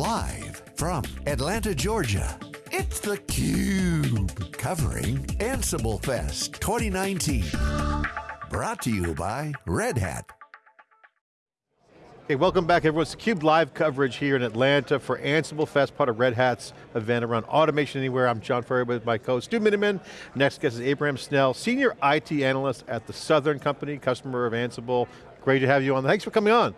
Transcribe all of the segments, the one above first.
Live from Atlanta, Georgia, it's theCUBE. Covering Ansible Fest 2019. Brought to you by Red Hat. Hey, welcome back everyone. It's theCUBE live coverage here in Atlanta for Ansible Fest, part of Red Hat's event around Automation Anywhere. I'm John Furrier with my co-host Stu Miniman. Next guest is Abraham Snell, Senior IT Analyst at the Southern Company, customer of Ansible. Great to have you on. Thanks for coming on.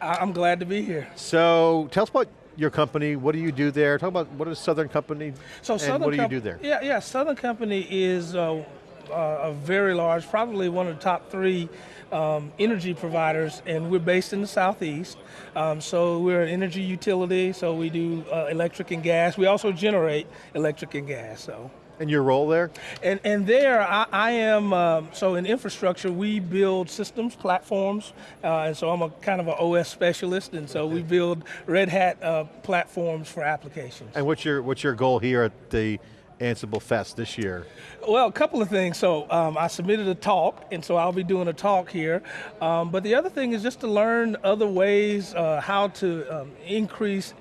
I'm glad to be here. So, tell us about your company, what do you do there? Talk about what is Southern Company so and Southern what do Com you do there? Yeah, yeah, Southern Company is uh, uh, a very large, probably one of the top three um, energy providers, and we're based in the southeast. Um, so we're an energy utility, so we do uh, electric and gas. We also generate electric and gas. So. And your role there? And, and there, I, I am, um, so in infrastructure, we build systems, platforms, uh, and so I'm a kind of an OS specialist, and so we build Red Hat uh, platforms for applications. And what's your, what's your goal here at the Ansible Fest this year? Well, a couple of things. So um, I submitted a talk, and so I'll be doing a talk here. Um, but the other thing is just to learn other ways uh, how to um, increase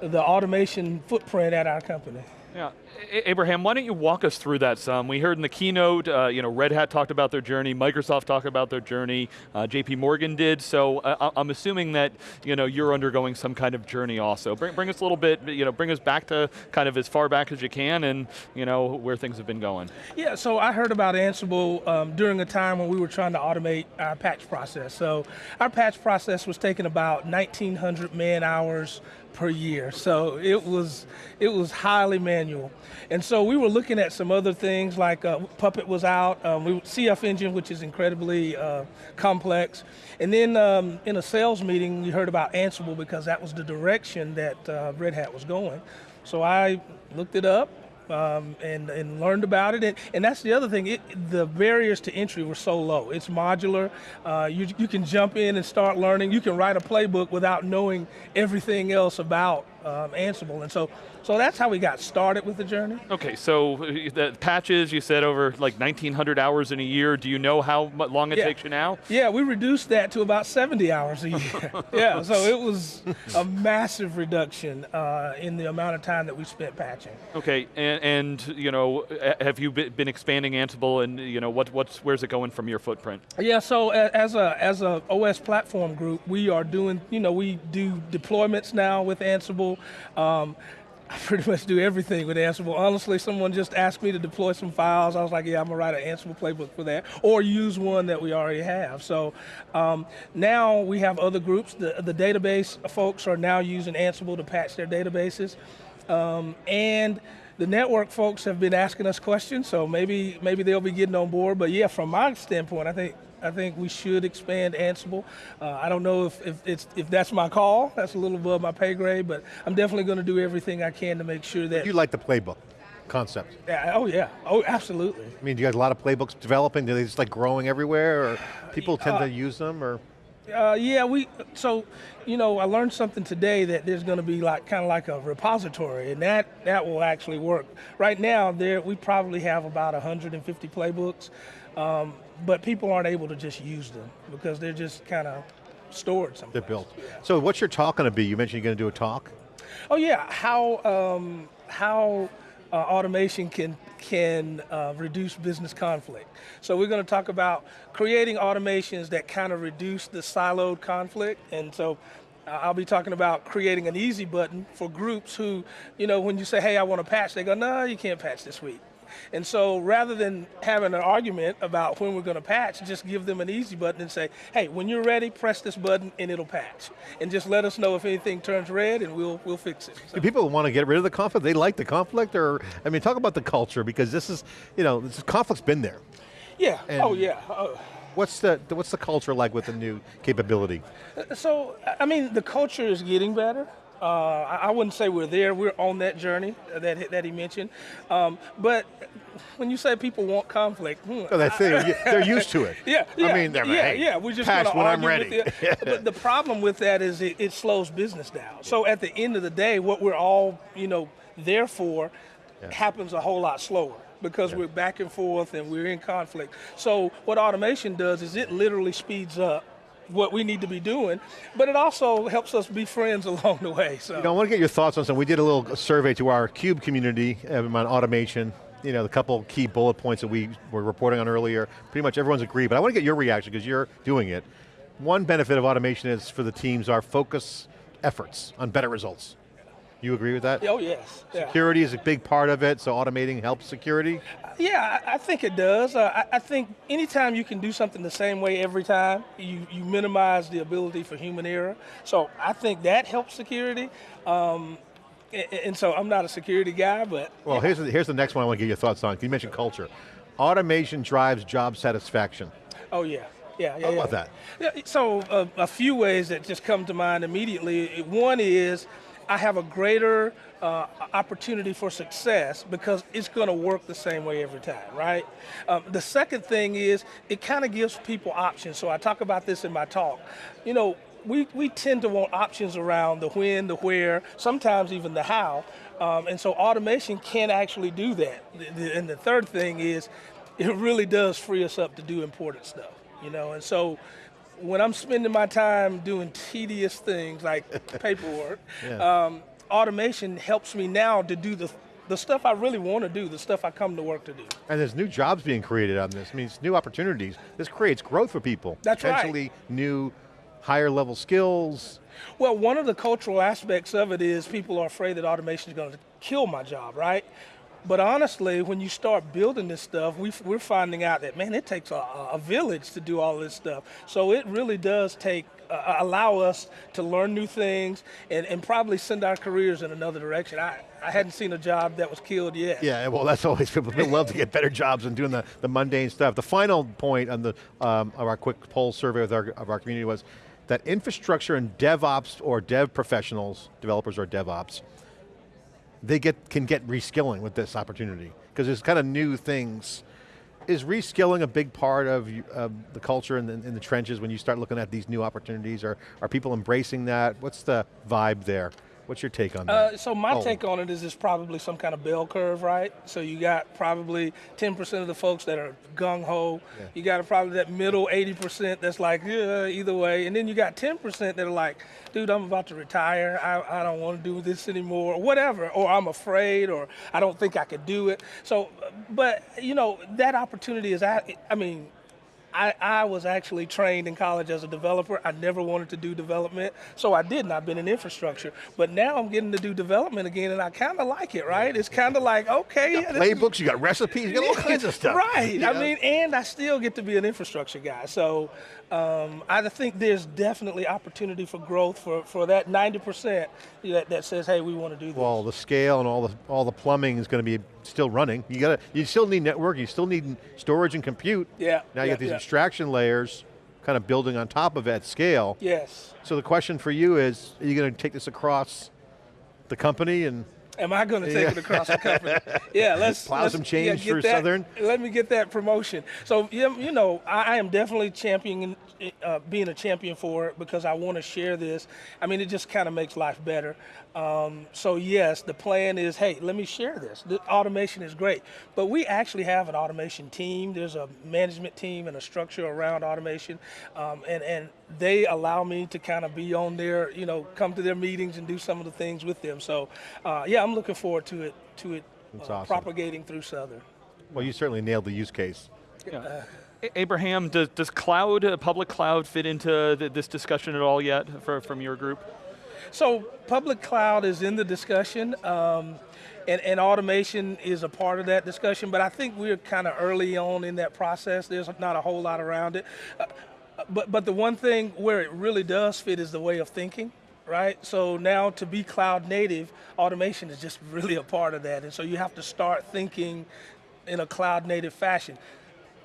the automation footprint at our company. Yeah, Abraham, why don't you walk us through that some? We heard in the keynote, uh, you know, Red Hat talked about their journey, Microsoft talked about their journey, uh, JP Morgan did, so uh, I'm assuming that, you know, you're undergoing some kind of journey also. Bring, bring us a little bit, you know, bring us back to kind of as far back as you can and, you know, where things have been going. Yeah, so I heard about Ansible um, during a time when we were trying to automate our patch process. So our patch process was taking about 1,900 man hours per year. So it was, it was highly manual. And so we were looking at some other things like uh, Puppet was out, um, we, CF Engine, which is incredibly uh, complex. And then um, in a sales meeting, we heard about Ansible because that was the direction that uh, Red Hat was going. So I looked it up, um, and, and learned about it. And, and that's the other thing, it, the barriers to entry were so low. It's modular, uh, you, you can jump in and start learning. You can write a playbook without knowing everything else about um, Ansible. And so, so that's how we got started with the journey. Okay, so uh, the patches, you said over like 1,900 hours in a year. Do you know how long it yeah. takes you now? Yeah, we reduced that to about 70 hours a year. yeah, so it was a massive reduction uh, in the amount of time that we spent patching. Okay, and, and you know, have you been expanding Ansible and you know, what, what's, where's it going from your footprint? Yeah, so as a, as a OS platform group, we are doing, you know, we do deployments now with Ansible, um, I pretty much do everything with Ansible. Honestly, someone just asked me to deploy some files. I was like, yeah, I'm gonna write an Ansible playbook for that, or use one that we already have. So um, now we have other groups. The, the database folks are now using Ansible to patch their databases. Um, and the network folks have been asking us questions, so maybe maybe they'll be getting on board. But yeah, from my standpoint, I think I think we should expand Ansible. Uh, I don't know if, if, it's, if that's my call, that's a little above my pay grade, but I'm definitely going to do everything I can to make sure that- You like the playbook concept? Yeah, oh yeah, oh absolutely. I mean, do you guys a lot of playbooks developing? Do they just like growing everywhere, or people tend uh, to use them, or? Uh, yeah, we, so, you know, I learned something today that there's going to be like, kind of like a repository, and that, that will actually work. Right now, there we probably have about 150 playbooks. Um, but people aren't able to just use them because they're just kind of stored somewhere. They're built. So what's your talk going to be? You mentioned you're going to do a talk? Oh yeah, how, um, how uh, automation can, can uh, reduce business conflict. So we're going to talk about creating automations that kind of reduce the siloed conflict. And so uh, I'll be talking about creating an easy button for groups who, you know, when you say, hey, I want to patch, they go, no, you can't patch this week. And so rather than having an argument about when we're going to patch, just give them an easy button and say, hey, when you're ready, press this button and it'll patch. And just let us know if anything turns red and we'll, we'll fix it. So. Do people want to get rid of the conflict? They like the conflict or, I mean, talk about the culture because this is, you know, this conflict's been there. Yeah, and oh yeah. Uh, What's the, what's the culture like with the new capability? So, I mean, the culture is getting better. Uh, I wouldn't say we're there. We're on that journey that that he mentioned. Um, but when you say people want conflict, hmm, oh, that's it. They're used to it. Yeah, yeah. I mean, yeah, hey, yeah. We're just to when I'm ready. but the problem with that is it, it slows business down. So at the end of the day, what we're all you know there for yeah. happens a whole lot slower because yeah. we're back and forth and we're in conflict. So what automation does is it literally speeds up what we need to be doing, but it also helps us be friends along the way. So. You know, I want to get your thoughts on something. We did a little survey to our CUBE community um, on automation. You know, the couple key bullet points that we were reporting on earlier, pretty much everyone's agreed, but I want to get your reaction because you're doing it. One benefit of automation is for the teams are focus efforts on better results. You agree with that? Oh yes. Yeah. Security is a big part of it, so automating helps security? Yeah, I, think it does. Uh, I, I, think anytime you can do something the same way every time, you, you minimize the ability for human error. So I think that helps security. Um, and, and, so I'm not a security guy, but. Well, yeah. here's, the, here's the next one I want to get your thoughts on. Can you mentioned culture. Automation drives job satisfaction. Oh yeah. Yeah, yeah, How about that? Yeah, so uh, a few ways that just come to mind immediately. One is I have a greater uh, opportunity for success because it's going to work the same way every time, right? Um, the second thing is it kind of gives people options. So I talk about this in my talk. You know, we, we tend to want options around the when, the where, sometimes even the how. Um, and so automation can actually do that. And the third thing is it really does free us up to do important stuff, you know? And so when I'm spending my time doing tedious things like paperwork, yeah. um, automation helps me now to do the the stuff I really want to do, the stuff I come to work to do. And there's new jobs being created on this. I mean, it's new opportunities. This creates growth for people. That's Potentially right. new, higher level skills. Well, one of the cultural aspects of it is people are afraid that automation is going to kill my job, right? But honestly, when you start building this stuff, we, are finding out that, man, it takes a, a, village to do all this stuff. So it really does take, uh, allow us to learn new things and, and probably send our careers in another direction. I, I hadn't seen a job that was killed yet. Yeah, well that's always, people love to get better jobs and doing the, the mundane stuff. The final point on the, um, of our quick poll survey with our, of our community was that infrastructure and DevOps or dev professionals, developers or DevOps, they get can get reskilling with this opportunity because there's kind of new things. Is reskilling a big part of the culture in the, in the trenches when you start looking at these new opportunities? Or are people embracing that? What's the vibe there? What's your take on that? Uh, so my oh. take on it is it's probably some kind of bell curve, right? So you got probably 10% of the folks that are gung-ho. Yeah. You got probably that middle 80% that's like, yeah, either way. And then you got 10% that are like, dude, I'm about to retire. I, I don't want to do this anymore, or whatever. Or I'm afraid, or I don't think I could do it. So, but, you know, that opportunity is, I mean, I, I was actually trained in college as a developer. I never wanted to do development, so I didn't. I've been in infrastructure. But now I'm getting to do development again, and I kind of like it, right? It's kind of like, okay. You got playbooks, you got recipes, you got all kinds of stuff. Right. Yeah. I mean, and I still get to be an infrastructure guy. So um, I think there's definitely opportunity for growth for, for that 90% that, that says, hey, we want to do this. Well, the scale and all the, all the plumbing is going to be still running. You got to, you still need network, you still need storage and compute. Yeah. Now you yeah, got these yeah. abstraction layers kind of building on top of that scale. Yes. So the question for you is, are you going to take this across the company and Am I going to take yeah. it across the company? yeah, let's plow let's, some change yeah, for that, Southern. Let me get that promotion. So you know, I, I am definitely championing, uh, being a champion for it because I want to share this. I mean, it just kind of makes life better. Um, so yes, the plan is, hey, let me share this. The automation is great, but we actually have an automation team. There's a management team and a structure around automation, um, and and they allow me to kind of be on there, you know, come to their meetings and do some of the things with them. So uh, yeah, I'm looking forward to it to it uh, awesome. propagating through Southern. Well, you certainly nailed the use case. Yeah. Abraham, does, does cloud, public cloud fit into the, this discussion at all yet for, from your group? So public cloud is in the discussion. Um, and, and, automation is a part of that discussion, but I think we're kind of early on in that process. There's not a whole lot around it. Uh, but, but the one thing where it really does fit is the way of thinking, right? So now to be cloud native, automation is just really a part of that. And so you have to start thinking in a cloud native fashion.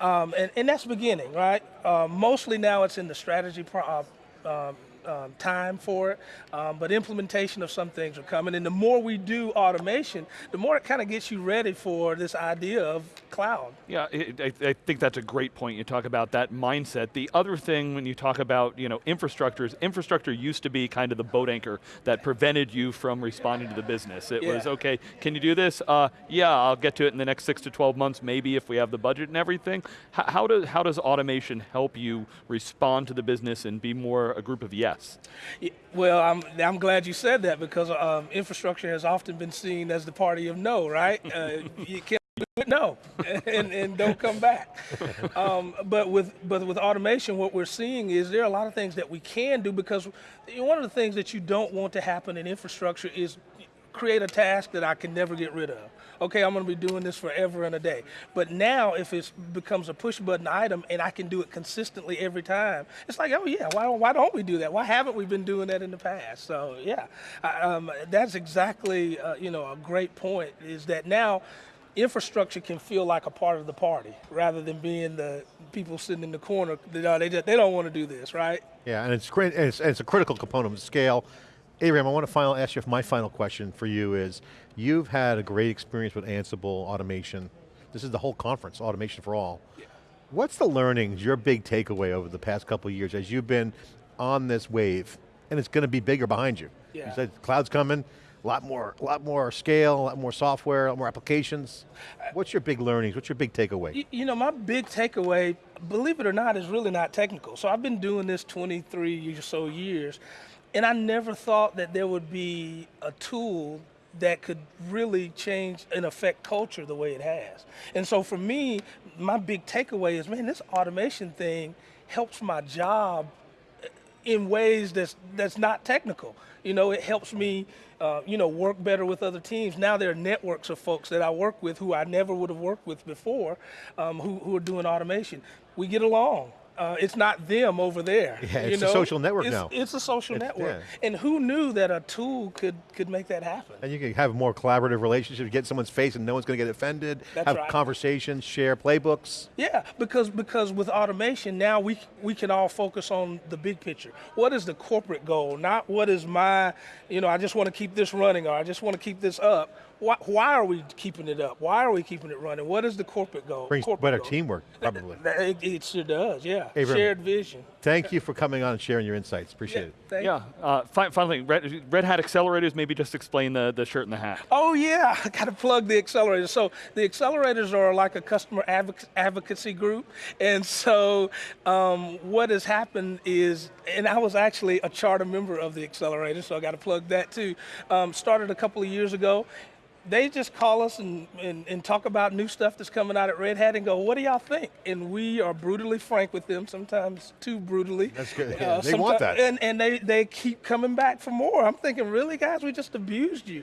Um, and, and, that's beginning, right? Uh, mostly now it's in the strategy pro- uh, um, um, time for it, um, but implementation of some things are coming. And the more we do automation, the more it kind of gets you ready for this idea of cloud. Yeah, it, I, I think that's a great point. You talk about that mindset. The other thing when you talk about you know infrastructure is infrastructure used to be kind of the boat anchor that prevented you from responding to the business. It Yeah. was okay. Can you do this? Uh, yeah, I'll get to it in the next six to twelve months, maybe if we have the budget and everything. H- how does how does automation help you respond to the business and be more a group of yes? Y- Well, I'm, I'm glad you said that because um, infrastructure has often been seen as the party of no, right? Uh, you can't do it, no, and, and don't come back. Um, but with but with automation, what we're seeing is there are a lot of things that we can do because one of the things that you don't want to happen in infrastructure is create a task that I can never get rid of. Okay, I'm going to be doing this forever and a day. But now, if it becomes a push button item and I can do it consistently every time, it's like, oh yeah, why, why don't we do that? Why haven't we been doing that in the past? So yeah, I, um, that's exactly uh, you know a great point. Is that now infrastructure can feel like a part of the party rather than being the people sitting in the corner. Uh, they just, they don't want to do this, right? Yeah, and it's, it's, it's a critical component of scale. Abraham, I want to final, ask you, if my final question for you is, you've had a great experience with Ansible automation. This is the whole conference, Automation for All. What's the learnings, your big takeaway over the past couple of years as you've been on this wave, and it's going to be bigger behind you? Yeah. You said cloud's coming, a lot more, a lot more scale, a lot more software, a lot more applications. Uh, What's your big learnings? What's your big takeaway? You, you know, my big takeaway, believe it or not, is really not technical. So I've been doing this 23 or so years, and I never thought that there would be a tool that could really change and affect culture the way it has. And so for me, my big takeaway is, man, this automation thing helps my job in ways that's that's not technical. You know, it helps me, uh, you know, work better with other teams. Now there are networks of folks that I work with who I never would have worked with before, um, who who are doing automation. We get along. Uh, it's not them over there. Yeah, you it's a social network It's- now. It's a social It's- network. yeah. And who knew that a tool could could make that happen? And you can have more collaborative relationships, get someone's face and no one's going to get offended, That's have right. conversations, share playbooks. Yeah, because because with automation now we we can all focus on the big picture. What is the corporate goal? Not what is my, you know, I just want to keep this running or I just want to keep this up. Why, why are we keeping it up? Why are we keeping it running? What is the corporate goal? Brings corporate better goal? teamwork, probably. It, it sure does, yeah. Abraham. Shared vision. Thank you for coming on and sharing your insights. Appreciate it. Thank Yeah. Uh, fi- finally, Red, Red Hat accelerators. Maybe just explain the the shirt and the hat. Oh yeah, I got to plug the accelerators. So the accelerators are like a customer advoc- advocacy group, and so um, what has happened is, and I was actually a charter member of the accelerator, so I got to plug that too. Um, started a couple of years ago. They just call us and, and, and talk about new stuff that's coming out at Red Hat and go, what do y'all think? And we are brutally frank with them, sometimes too brutally. Uh, That's good. Yeah, they want that. And, and they, they keep coming back for more. I'm thinking, really, guys, we just abused you.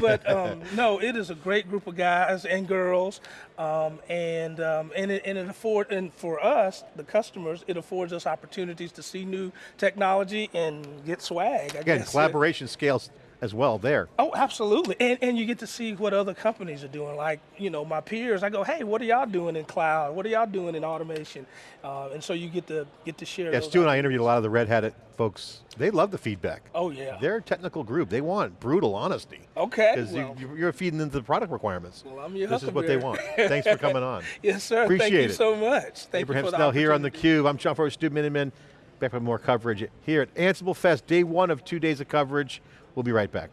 But um, no, it is a great group of guys and girls, um, and um, and it, and it afford and for us, the customers, it affords us opportunities to see new technology and get swag. I Again, collaboration scales as well there. Oh, absolutely. And, and you get to see what other companies are doing. Like, you know, my peers, I go, hey, what are y'all doing in cloud? What are y'all doing in automation? Uh, and so you get to get to share Yeah, Stu and I interviewed a lot of the Red Hat folks. They love the feedback. Oh, yeah. They're a technical group. They want brutal honesty. Okay, Because well. you, you're feeding into the product requirements. Well, I'm your this is what they want. Thanks for coming on. Yes, sir. Thank Appreciate you it. so much. Thank Abraham you for the Snell here on theCUBE. I'm John Furrier, Stu Miniman. Back with more coverage here at Ansible Fest, day one of two days of coverage. We'll be right back.